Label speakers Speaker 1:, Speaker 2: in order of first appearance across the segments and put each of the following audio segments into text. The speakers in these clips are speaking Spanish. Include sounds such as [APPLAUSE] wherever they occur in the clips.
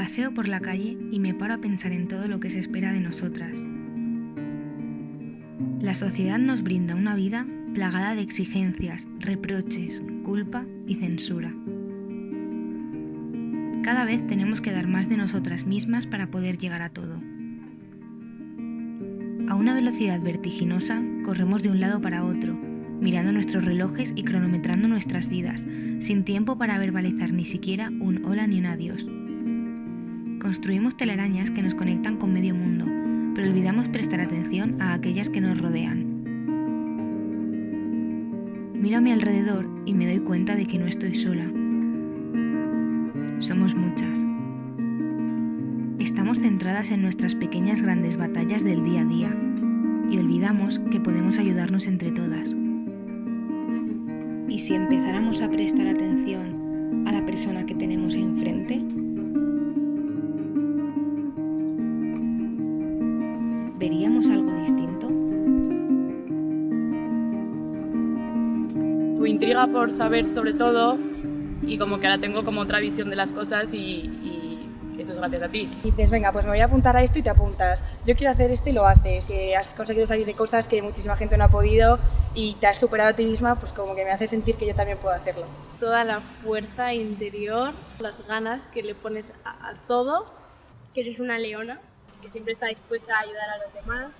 Speaker 1: Paseo por la calle y me paro a pensar en todo lo que se espera de nosotras. La sociedad nos brinda una vida plagada de exigencias, reproches, culpa y censura. Cada vez tenemos que dar más de nosotras mismas para poder llegar a todo. A una velocidad vertiginosa corremos de un lado para otro, mirando nuestros relojes y cronometrando nuestras vidas, sin tiempo para verbalizar ni siquiera un hola ni un adiós. Construimos telarañas que nos conectan con medio mundo, pero olvidamos prestar atención a aquellas que nos rodean. Miro a mi alrededor y me doy cuenta de que no estoy sola. Somos muchas. Estamos centradas en nuestras pequeñas grandes batallas del día a día y olvidamos que podemos ayudarnos entre todas. ¿Y si empezáramos a prestar atención a la persona que tenemos enfrente? ¿Veríamos algo distinto?
Speaker 2: Tu intriga por saber sobre todo y como que ahora tengo como otra visión de las cosas y, y eso es gracias a ti.
Speaker 3: Dices, venga, pues me voy a apuntar a esto y te apuntas. Yo quiero hacer esto y lo haces. Y has conseguido salir de cosas que muchísima gente no ha podido y te has superado a ti misma, pues como que me hace sentir que yo también puedo hacerlo.
Speaker 4: Toda la fuerza interior, las ganas que le pones a, a todo,
Speaker 5: que eres una leona
Speaker 4: que siempre está dispuesta a ayudar a los demás.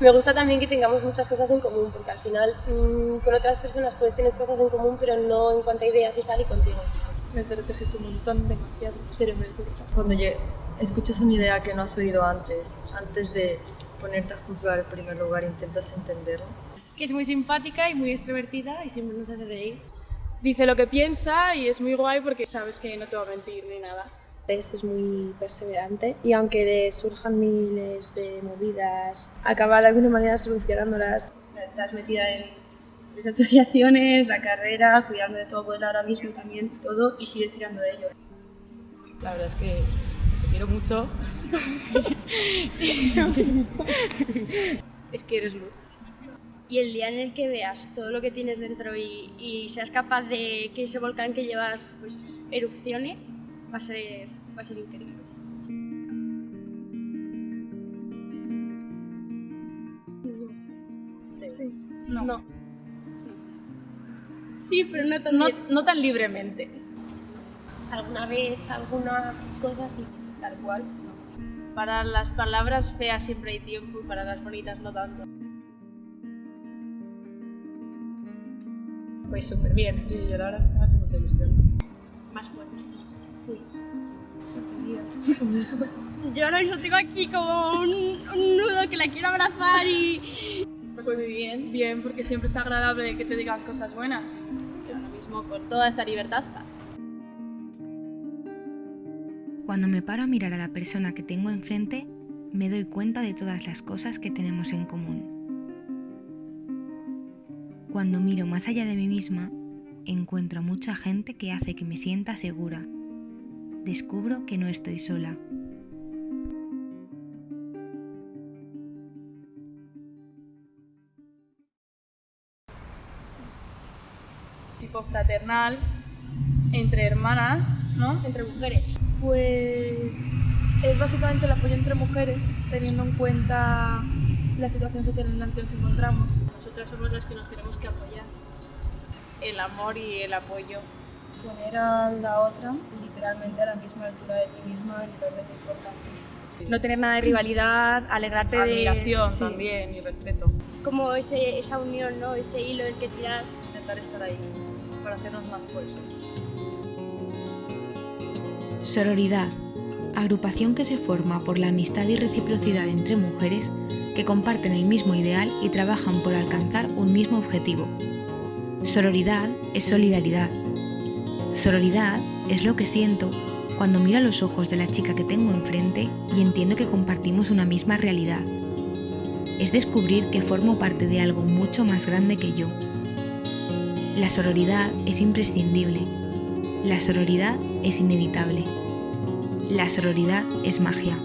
Speaker 5: Me gusta también que tengamos muchas cosas en común, porque al final mmm, con otras personas puedes tener cosas en común, pero no en cuanto a ideas y tal, y contigo.
Speaker 4: Me proteges un montón, demasiado, pero me gusta.
Speaker 6: Cuando escuchas una idea que no has oído antes, antes de ponerte a juzgar en primer lugar, intentas entenderla.
Speaker 4: Que es muy simpática y muy extrovertida y siempre nos hace reír. Dice lo que piensa y es muy guay porque sabes que no te va a mentir ni nada.
Speaker 7: Es muy perseverante y aunque le surjan miles de movidas, acaba de alguna manera solucionándolas.
Speaker 8: Estás metida en las asociaciones, la carrera, cuidando de tu abuela ahora mismo también, todo, y sigues tirando de ello.
Speaker 2: La verdad es que te quiero mucho. [LAUGHS]
Speaker 4: es que eres luz.
Speaker 5: Y el día en el que veas todo lo que tienes dentro y, y seas capaz de que ese volcán que llevas pues erupcione, va a ser, va a ser increíble.
Speaker 4: Sí. sí. No. no.
Speaker 5: Sí. sí. pero no tan,
Speaker 4: no, no tan libremente.
Speaker 5: ¿Alguna vez, alguna cosa así?
Speaker 8: Tal cual.
Speaker 4: Para las palabras feas siempre hay tiempo y para las bonitas no tanto.
Speaker 2: Pues súper bien, sí, yo la verdad es que me ha hecho mucha ilusión.
Speaker 4: Más fuertes.
Speaker 5: Sí. Sorprendida. Yo ahora mismo tengo aquí como un, un, nudo que la quiero abrazar y...
Speaker 2: Pues muy bien, bien, porque siempre es agradable que te digan cosas buenas.
Speaker 4: Que ahora mismo con toda esta libertad.
Speaker 1: Cuando me paro a mirar a la persona que tengo enfrente, me doy cuenta de todas las cosas que tenemos en común. Cuando miro más allá de mí misma, encuentro a mucha gente que hace que me sienta segura. Descubro que no estoy sola.
Speaker 2: Tipo fraternal, entre hermanas, ¿no?
Speaker 4: Entre mujeres.
Speaker 9: Pues es básicamente el apoyo entre mujeres, teniendo en cuenta la situación social en la que nos encontramos.
Speaker 4: Nosotras somos las que nos tenemos que apoyar. El amor y el apoyo.
Speaker 8: Poner a la otra literalmente a la misma altura de ti misma en lugar de tu importancia.
Speaker 3: No tener nada de rivalidad, alegrarte
Speaker 2: Admiración
Speaker 3: de...
Speaker 2: Admiración también y respeto.
Speaker 5: Es como ese, esa unión, ¿no? Ese hilo del que tirar.
Speaker 8: Intentar estar ahí para hacernos más fuertes.
Speaker 1: Sororidad, agrupación que se forma por la amistad y reciprocidad entre mujeres que comparten el mismo ideal y trabajan por alcanzar un mismo objetivo. Sororidad es solidaridad. Sororidad es lo que siento cuando miro a los ojos de la chica que tengo enfrente y entiendo que compartimos una misma realidad. Es descubrir que formo parte de algo mucho más grande que yo. La sororidad es imprescindible. La sororidad es inevitable. La sororidad es magia.